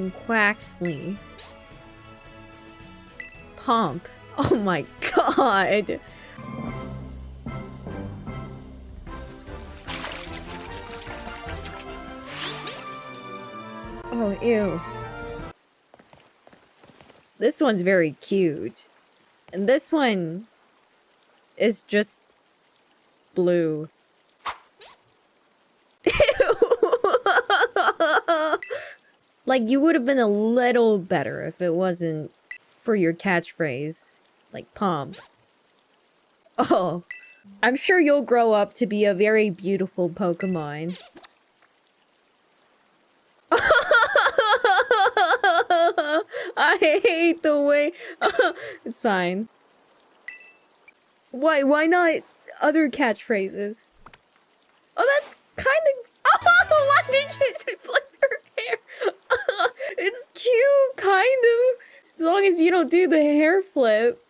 and Quaxly. Pomp. Oh my god. Oh, ew. This one's very cute. And this one is just blue. Like, you would have been a little better if it wasn't for your catchphrase. Like, pomps. Oh. I'm sure you'll grow up to be a very beautiful Pokemon. I hate the way... it's fine. Why, why not other catchphrases? Oh, that's kind of... Oh, why did you flip her hair? it's cute, kind of. As long as you don't do the hair flip.